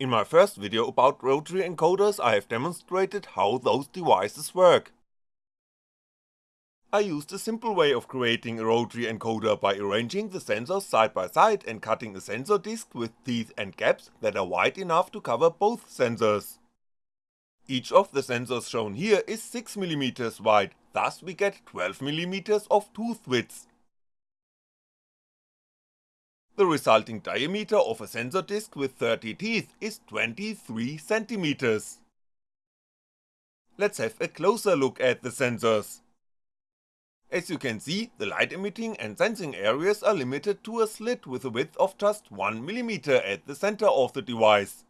In my first video about rotary encoders I have demonstrated how those devices work. I used a simple way of creating a rotary encoder by arranging the sensors side by side and cutting a sensor disc with teeth and gaps that are wide enough to cover both sensors. Each of the sensors shown here is 6mm wide, thus we get 12mm of tooth width. The resulting diameter of a sensor disc with 30 teeth is 23cm. Let's have a closer look at the sensors. As you can see, the light emitting and sensing areas are limited to a slit with a width of just 1mm at the center of the device.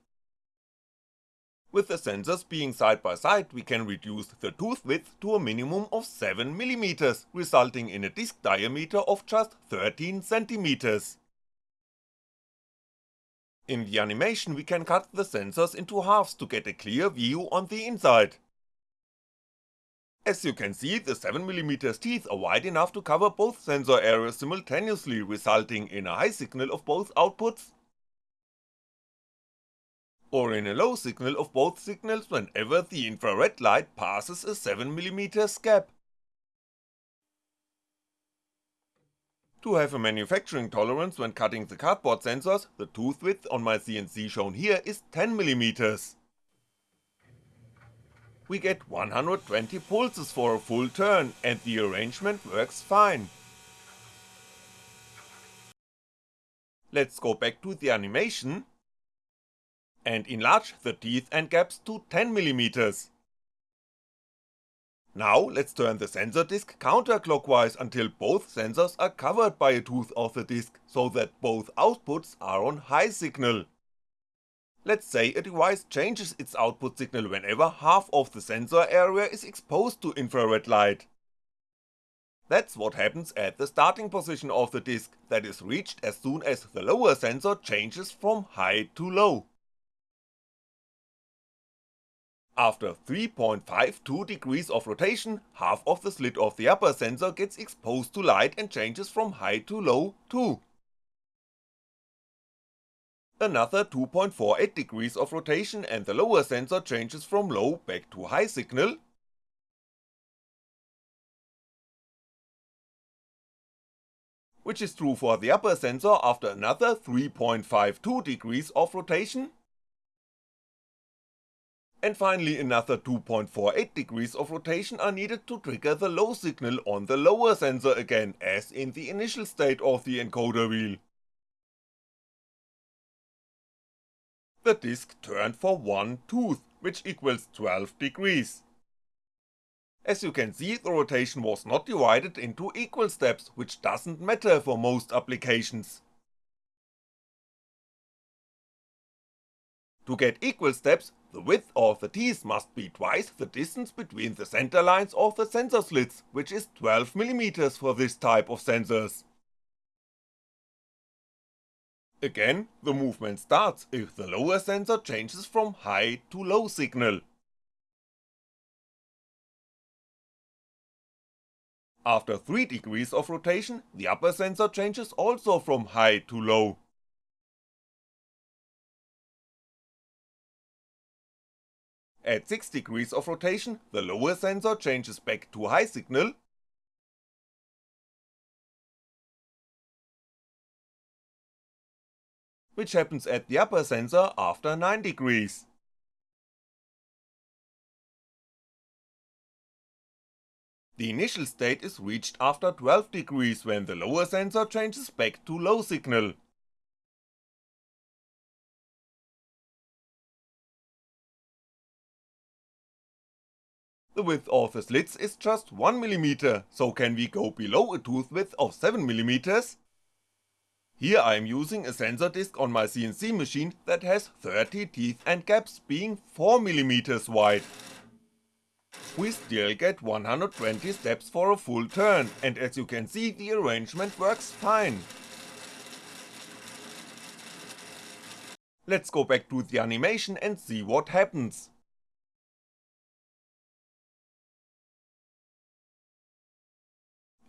With the sensors being side by side we can reduce the tooth width to a minimum of 7mm, resulting in a disc diameter of just 13cm. In the animation we can cut the sensors into halves to get a clear view on the inside. As you can see, the 7mm teeth are wide enough to cover both sensor areas simultaneously, resulting in a high signal of both outputs, or in a low signal of both signals whenever the infrared light passes a 7mm gap. To have a manufacturing tolerance when cutting the cardboard sensors, the tooth width on my CNC shown here is 10mm. We get 120 pulses for a full turn, and the arrangement works fine. Let's go back to the animation, and enlarge the teeth and gaps to 10mm. Now let's turn the sensor disc counterclockwise until both sensors are covered by a tooth of the disc, so that both outputs are on high signal. Let's say a device changes its output signal whenever half of the sensor area is exposed to infrared light. That's what happens at the starting position of the disc, that is reached as soon as the lower sensor changes from high to low. After 3.52 degrees of rotation, half of the slit of the upper sensor gets exposed to light and changes from high to low too. Another 2.48 degrees of rotation and the lower sensor changes from low back to high signal, which is true for the upper sensor after another 3.52 degrees of rotation, and finally another 2.48 degrees of rotation are needed to trigger the low signal on the lower sensor again, as in the initial state of the encoder wheel. The disc turned for one tooth, which equals 12 degrees. As you can see, the rotation was not divided into equal steps, which doesn't matter for most applications. To get equal steps, the width of the teeth must be twice the distance between the center lines of the sensor slits, which is 12mm for this type of sensors. Again, the movement starts if the lower sensor changes from high to low signal. After 3 degrees of rotation, the upper sensor changes also from high to low. At 6 degrees of rotation, the lower sensor changes back to high signal, which happens at the upper sensor after 9 degrees. The initial state is reached after 12 degrees when the lower sensor changes back to low signal. The width of the slits is just 1mm, so can we go below a tooth width of 7mm? Here I am using a sensor disc on my CNC machine that has 30 teeth and gaps being 4mm wide. We still get 120 steps for a full turn, and as you can see the arrangement works fine. Let's go back to the animation and see what happens.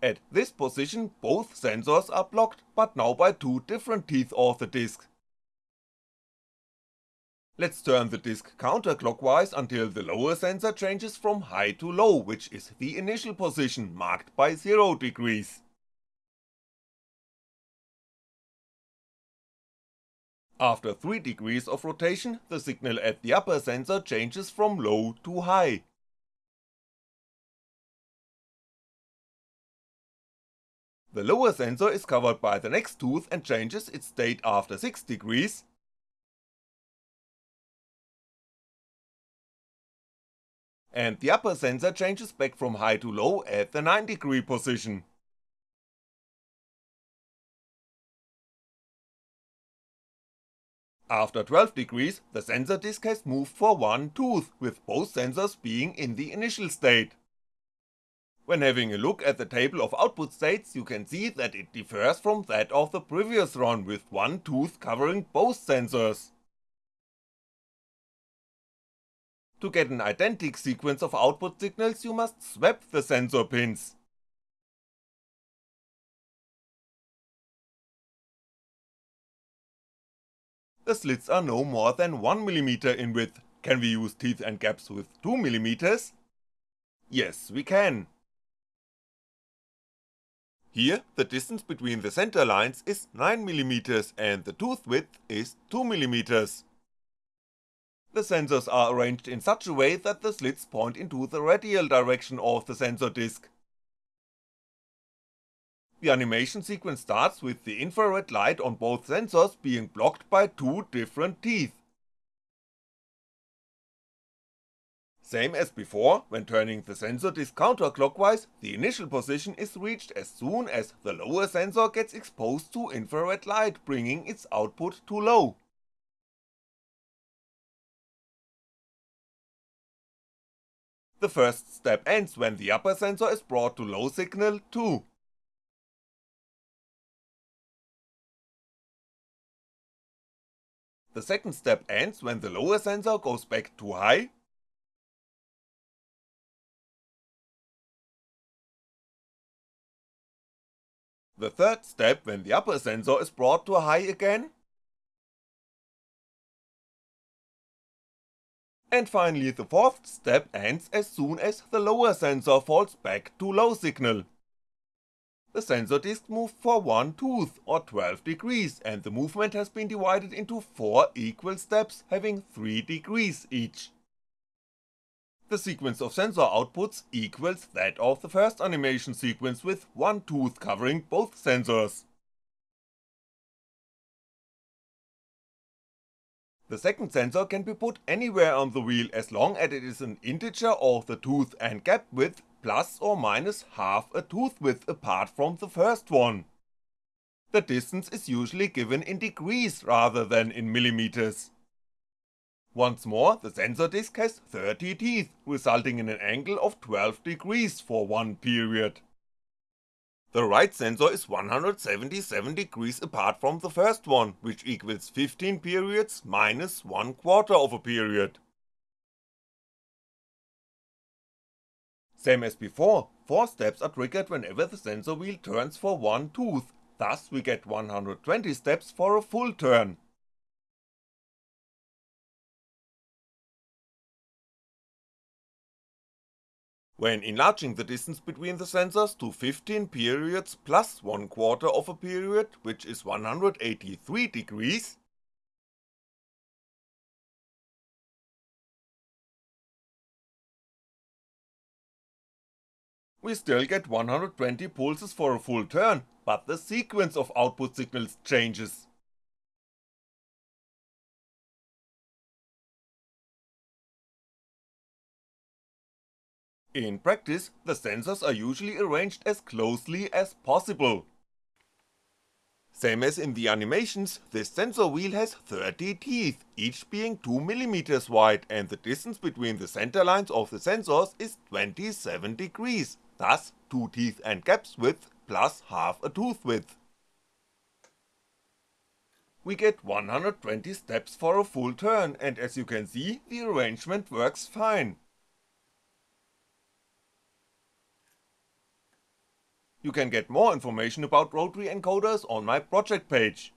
At this position both sensors are blocked, but now by two different teeth of the disc. Let's turn the disc counterclockwise until the lower sensor changes from high to low, which is the initial position, marked by 0 degrees. After 3 degrees of rotation, the signal at the upper sensor changes from low to high. The lower sensor is covered by the next tooth and changes its state after 6 degrees, and the upper sensor changes back from high to low at the 9 degree position. After 12 degrees, the sensor disk has moved for one tooth, with both sensors being in the initial state. When having a look at the table of output states, you can see that it differs from that of the previous run, with one tooth covering both sensors. To get an identical sequence of output signals you must swap the sensor pins. The slits are no more than 1mm in width, can we use teeth and gaps with 2mm? Yes, we can. Here, the distance between the center lines is 9mm and the tooth width is 2mm. The sensors are arranged in such a way that the slits point into the radial direction of the sensor disk. The animation sequence starts with the infrared light on both sensors being blocked by two different teeth. Same as before, when turning the sensor disk counterclockwise, the initial position is reached as soon as the lower sensor gets exposed to infrared light, bringing its output to low. The first step ends when the upper sensor is brought to low signal too. The second step ends when the lower sensor goes back to high. The third step when the upper sensor is brought to high again. And finally the fourth step ends as soon as the lower sensor falls back to low signal. The sensor disk moved for one tooth, or 12 degrees, and the movement has been divided into 4 equal steps having 3 degrees each. The sequence of sensor outputs equals that of the first animation sequence with one tooth covering both sensors. The second sensor can be put anywhere on the wheel as long as it is an integer of the tooth and gap width plus or minus half a tooth width apart from the first one. The distance is usually given in degrees rather than in millimeters. Once more, the sensor disk has 30 teeth, resulting in an angle of 12 degrees for one period. The right sensor is 177 degrees apart from the first one, which equals 15 periods minus 1 quarter of a period. Same as before, 4 steps are triggered whenever the sensor wheel turns for one tooth, thus we get 120 steps for a full turn, When enlarging the distance between the sensors to 15 periods plus 1 quarter of a period, which is 183 degrees, we still get 120 pulses for a full turn, but the sequence of output signals changes. In practice, the sensors are usually arranged as closely as possible. Same as in the animations, this sensor wheel has 30 teeth, each being 2mm wide and the distance between the center lines of the sensors is 27 degrees, thus 2 teeth and gaps width plus half a tooth width. We get 120 steps for a full turn and as you can see, the arrangement works fine. You can get more information about rotary encoders on my project page.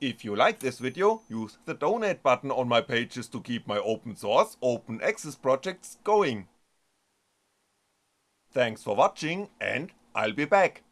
If you like this video, use the donate button on my pages to keep my open source, open access projects going. Thanks for watching and I'll be back.